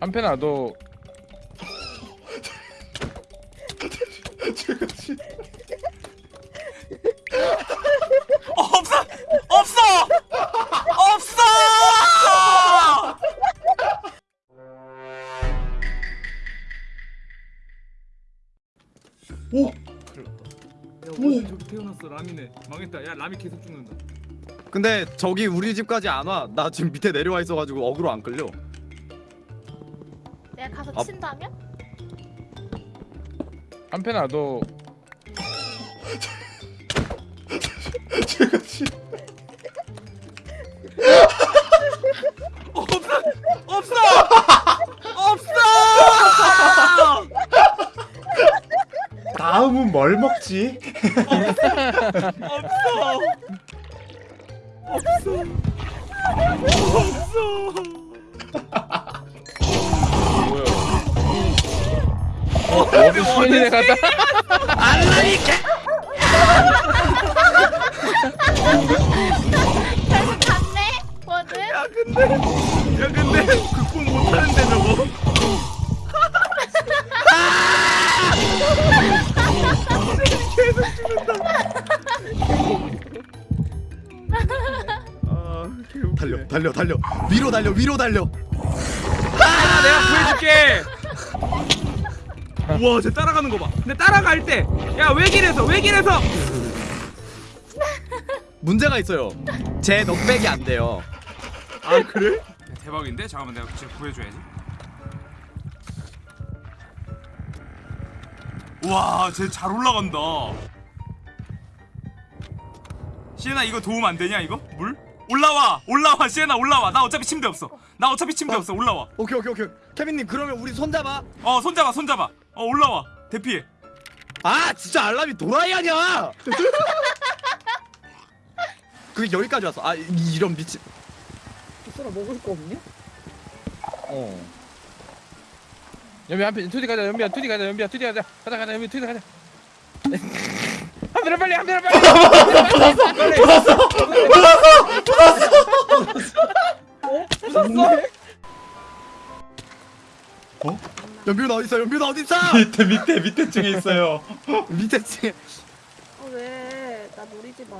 한편아 너 제가 지 없어! 없어! 없어! 오! 야 오늘 저기 태어났어 라미네. 망했다. 야 라미 계속 죽는다. 근데 저기 우리 집까지 안 와. 나 지금 밑에 내려와 있어가지고 어그로 안 끌려. 가서 아. 친다면? 한편아 너 제가 지 없어 없어 없어 다음은 뭘 먹지? 없어 없어 어디 수현이네 가다 결국 갔네 뭐든 야 근데 야 근데 극복 못하는데 저거 달려, 달려, 달려. 위로 달려, 위로 달려. 아 내가 구해줄게 우와 쟤 따라가는 거봐 근데 따라갈 때 야 외길에서 외길에서 문제가 있어요. 제 넉백이 안 돼요. 아 그래? 대박인데? 잠깐만 내가 지금 구해줘야지 우와 쟤 잘 올라간다 시에나 이거 도움 안 되냐 이거? 물? 올라와 올라와 시에나 올라와 나 어차피 침대 없어 나 어차피 침대 없어 올라와 오케이, 오케이, 오케이. 케빈님 그러면 우리 손잡아. 어 손잡아 손잡아 어 올라와. 대피해 아, 진짜 알람이 도라이 아니야. 그게 여기까지 왔어. 아, 이- 이런 미친. 소라 먹을 거 없냐? 어. 연비 한편 투디 가자 연비야. 투디 가자 연비야. 투디 가자. 가자 가자 연비. 투디 가자. 한편아 빨리 한편아 빨리 연비는 어디 있어? 연비는 어디 있어? 밑에 밑에 밑에 층에 있어요. 밑에 층에. 어, 왜? 나 노리지 마.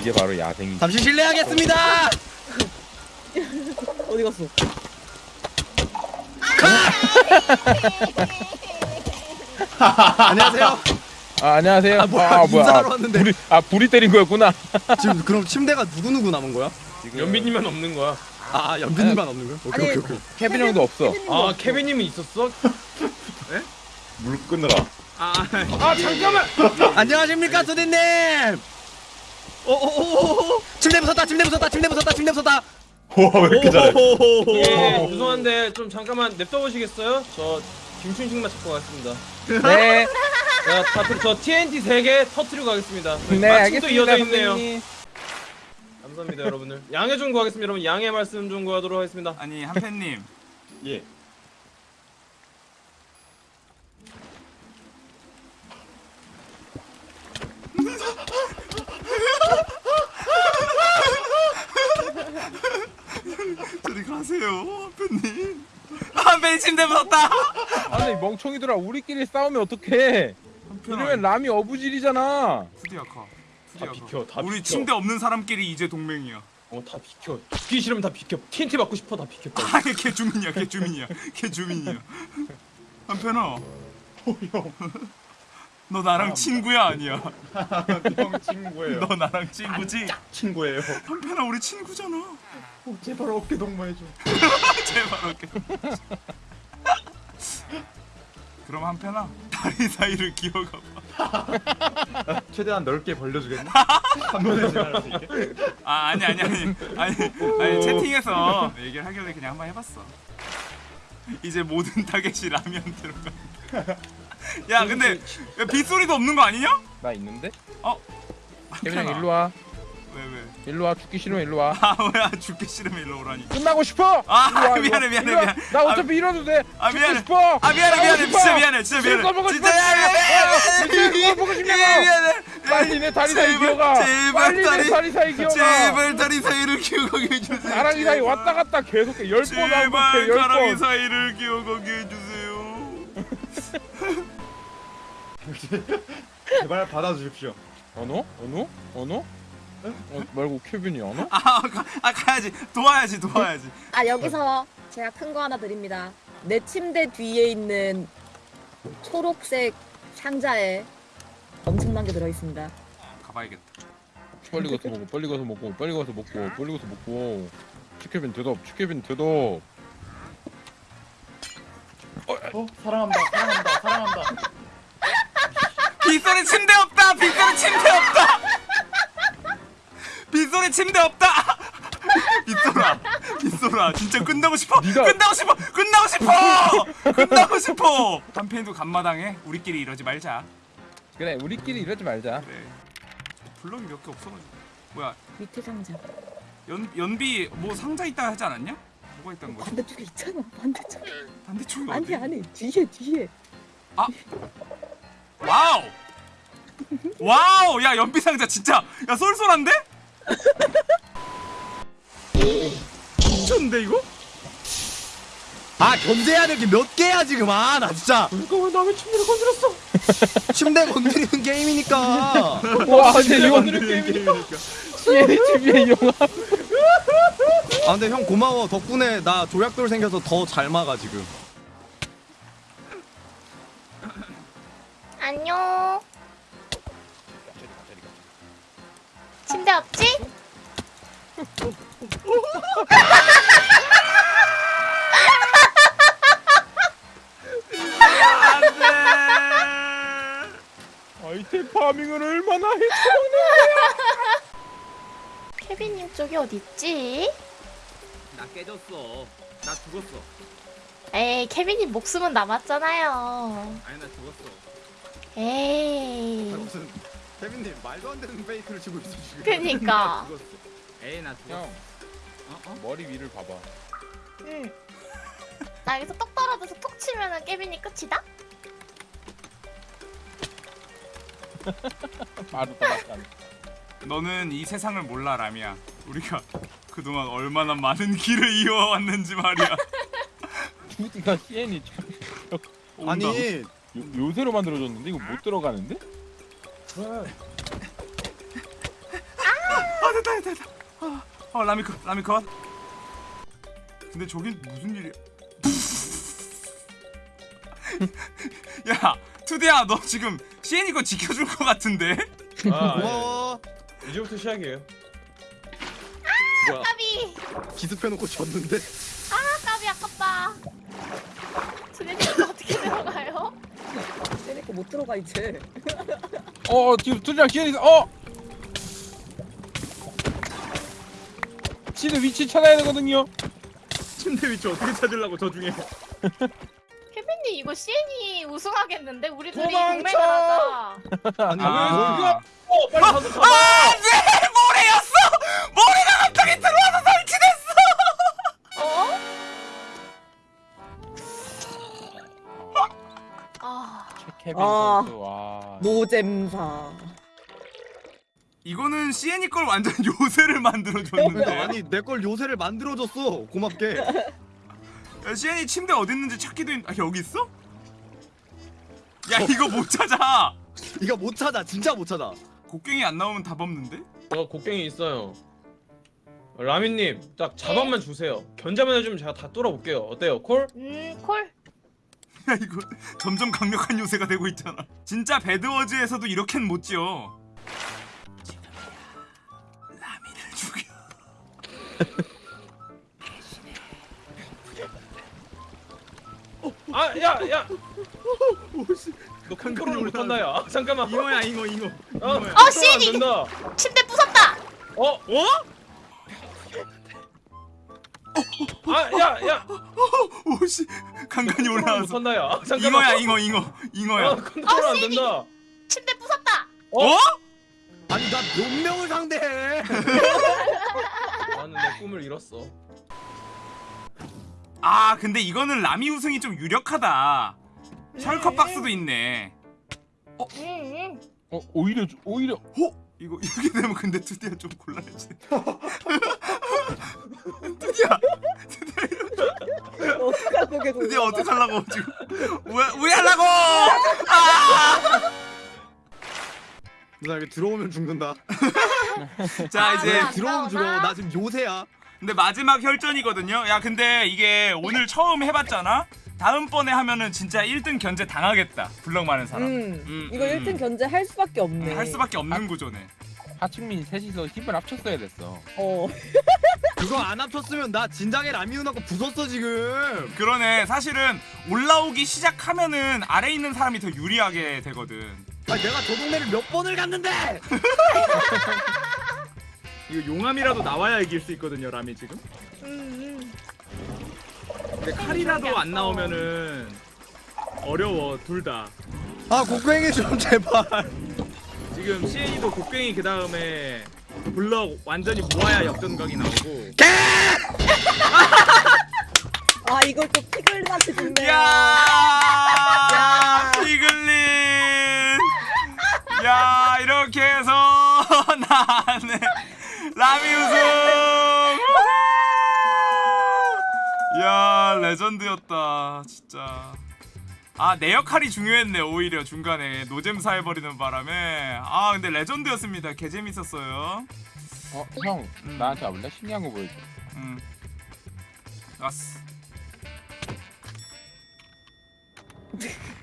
이게 바로 야생이 잠시 실례하겠습니다. 어디 갔어? 안녕하세요. 아 안녕하세요 아, 뭐야, 아 인사하러 아, 왔는데. 불이 아 불이 때린 거였구나 지금 그럼 침대가 누구 누구 남은 거야? 연비님만 없는 거야 아, 연비님만 없는 거야? 오케이, 아니, 오케이, 오케이. 케빈 형도 없어 아 케빈님은 있었어? 물 끊으라. 아 아 잠깐만 안녕하십니까, 수디님. 오오오오. 침대 부쉈다, 침대 부쉈다, 침대 부쉈다, 침대 부쉈다. 와왜 이렇게 잘해? 예 죄송한데 좀 잠깐만 냅둬 보시겠어요? 저 김춘식만 찾고 가겠습니다 네 자 다들 저 TNT 3개 터트리고 가겠습니다. 네, 마침도 알겠습니다. 이어져 있네요. 선생님. 감사합니다 여러분들. 양해 좀 구하겠습니다. 여러분 양해 말씀 좀 구하도록 하겠습니다. 아니 한팬님. 예. 저리 가세요 한팬님. 한팬이 침대 무섭다. 아니 멍청이들아 우리끼리 싸우면 어떡해 이러면 람이 어부질이잖아. 푸디 아카 다 비켜, 다 우리 비켜. 침대 없는 사람끼리 이제 동맹이야. 어 다 비켜. 죽기 싫으면 다 비켜. TNT 받고 싶어 다 비켜. 빨리. 아니 걔 주민이야 걔 주민이야 걔 주민이야. 한편아 너 나랑 친구야 아니야? 형 친구예요. 너 나랑 친구지? 친구예요. 한편아 우리 친구잖아. 어, 제발 어깨 동무해줘. 제발 어깨 그럼 한편아 다리 사이를 기어가 봐 최대한 넓게 벌려주겠나? 한 번에 지나갈 수 있게. 아 아니 아니 아니 아니 아니 채팅에서 얘기를 하길래 그냥 한번 해봤어 이제 모든 타겟이 라면 들어가 야 근데 야, 빗소리도 없는 거 아니냐? 나 있는데? 어? 형 일로 와 왜 왜? 일로 와 죽기 싫으면 일로 와 아 뭐야 죽기 싫으면 일로 오라니 끝나고 싶어 아, 일로 와, 미안해, 와. 미안해. 미안해. 나 어차피 이러도 돼 아, 미안해. 싶어 아 미안해 미안해 싶어. 진짜 미안해 진짜 미안해 진짜 싶어. 미안해 진짜 뭘 보고 싶냐고 미안해 미안해 빨리 내 다리 사이 기어가 제발 빨리 다리- 내 다리 사이 기어가 제발 다리 사이를 기억하게 해주세요. 가랑이 사이 왔다 갔다 계속 해. 열번 하고 제발 가랑이 열번 사이를 기억하게 해주세요. 제발 받아주십시오. 언어? 언어? 언어? 어, 말고 케빈이 언어? 아, 가, 아 가야지 도와야지 도와야지. 아 여기서 제가 큰 거 하나 드립니다. 내 침대 뒤에 있는 초록색 상자에 엄청난 게 들어 있습니다. 가봐야겠다. 빨리 가서 먹고 빨리 가서 먹고 빨리 가서 먹고 빨리 가서 먹고 치케빈 대답 치케빈 대답 어 사랑한다 사랑한다 사랑한다. 침대 없다. 빗소라, 빗소라, 진짜 끝나고 싶어. 네가- 끝나고 싶어. 끝나고 싶어. 끝나고 싶어. 한편도 간마당에 우리끼리 이러지 말자. 그래 우리끼리 이러지 말자 그래. 블럭이 몇 개 없어가지고. 뭐야? 밑에 상자. 연 연비 뭐 상자 있다 하지 않았냐? 뭐가 있다는 거지? 반대쪽에 있잖아. 반대쪽. 반대쪽이 아니 어디? 아니 뒤에 뒤에. 와우! 와우! 야 연비 상자 진짜 야 쏠쏠한데? 미쳤는데 이거? 아 견제해야 될 게 몇 개야 지금. 아 나 진짜. 잠깐만 나왜 침대를 건드렸어? 침대 건드리는 게임이니까. 와 근데 이거 CNTV의 영화 아 근데 형 고마워. 덕분에 나 조약돌 생겨서 더 잘 막아 지금. 안녕. 침대 없지? 아이템 파밍을 얼마나 해 케빈님 쪽이 어디 있지? 나 깨졌어 나 죽었어 에이, 케빈님 목숨은 남았잖아요. 아니 나 죽었어 에이. 무슨 케빈님 말도 안 되는 페이크를 치고 있어 지금 그니까. 에이 나 죽었어 형 머리 위를 봐봐 응. 나 여기서 똑 떨어져서 톡 치면은 케빈이 끝이다? 바로 따라간 너는 이 세상을 몰라 라미야. 우리가 그동안 얼마나 많은 길을 이어왔는지 말이야. CN이 온다. 아니 요, 요새로 만들어졌는데 이거 못 들어가는데? 아 됐다 됐다 됐다. 아, 어 라미 컷 라미 컷. 근데 저긴 무슨 일이야? 야 투디야 너 지금 CN이 거 지켜줄 것 같은데? 아 예. 고마워 이제부터 시작이에요. 뭐야 까비! 기습해놓고 졌는데 쟤네거 못 들어가 이제. 어 지금 투디랑 CN이 어! 지네 위치 찾아야 되거든요 침대 위치 어떻게 찾으려고 저 중에. 케빈님 이거 CN이 우승하겠는데? 우리 둘이 도망쳐! 동맹을 하자. 아니 아. 뭘어 빨리 가서 잡아. 안돼 모래였어 케빈 아. 선수 와 노잼사. 이거는 CN이 걸 완전 요새를 만들어줬는데 아니 내 걸 요새를 만들어줬어 고맙게 야, CN이 침대 어디 있는지 찾기도 힘... 아 여기 있어? 야 이거 못 찾아 이거 못 찾아 진짜 못 찾아 곡괭이 안 나오면 답 없는데? 저 곡괭이 있어요. 라미님 딱 자반만 주세요. 견자만 해주면 제가 다 뚫어볼게요. 어때요? 콜? 음, 콜. 야 이거 점점 강력한 요새가 되고 있잖아 진짜 배드워즈에서도 이렇게는 못 지어 지금이야 라미를 죽여 아, 야, 야. 너 컨트롤 못한다, 야. 잠깐만. 잉어야 잉어 잉어. 어, 어, 안 시리! 된다. 침대 부쉈다! 어, 어? 아, 야, 야. 오씨 간간히 컨트롤 올라와서 못한다, 야. 잠깐만. 잉어야 잉어 잉어 잉어야 어, 컨트롤 어, 안! 된다. 침대 부쉈다! 어? 아니 나 몇 명을 상대해 나는 내 꿈을 잃었어. 아 근데 이거는 라미 우승이 좀 유력하다 셜컷 박스도 있네 음, 어 오히려 오히려 어? 이거 이렇게 되면 근데 투디야 좀 곤란해지. 투디야, 어떡하고 계속. 투디야 어떻게 하려고 지금? 왜, 왜 하려고? 나 여기 들어오면 죽는다. 자 아, 이제 네. 들어오면 죽어. 나 지금 요새야. 근데 마지막 혈전이거든요. 야 근데 이게 오늘 처음 해봤잖아. 다음번에 하면은 진짜 1등 견제 당하겠다. 블럭 많은 사람. 음, 음, 이거 음. 1등 견제 할 수밖에 없네. 할 수밖에 없는 아. 구조네. 하층민 셋이서 힘을 합쳤어야 됐어. 어. 그거 안 합쳤으면 나 진작에 라미 누나가 부쉈어 지금. 그러네. 사실은 올라오기 시작하면은 아래 있는 사람이 더 유리하게 되거든. 아 내가 저 동네를 몇 번을 갔는데. 이거 용암이라도 나와야 이길 수 있거든요 라미 지금 음, 근데 칼이라도 안 나오면은 어려워 둘다 아 곡괭이 좀 제발. 지금 CA도 곡괭이 그 다음에 블럭 완전히 모아야 역전각이 나오고 아 이걸 또 피글한테 준대. 야, 피글린. 야, 이렇게 해서 나네 라미 우승. 야, 레전드였다, 진짜. 아, 내 역할이 중요했네, 오히려 중간에 노잼사 해버리는 바람에. 아, 근데 레전드였습니다. 개 재밌었어요. 어 형 음. 나한테 와볼래? 신기한 거 보여줘. 음. 왔어.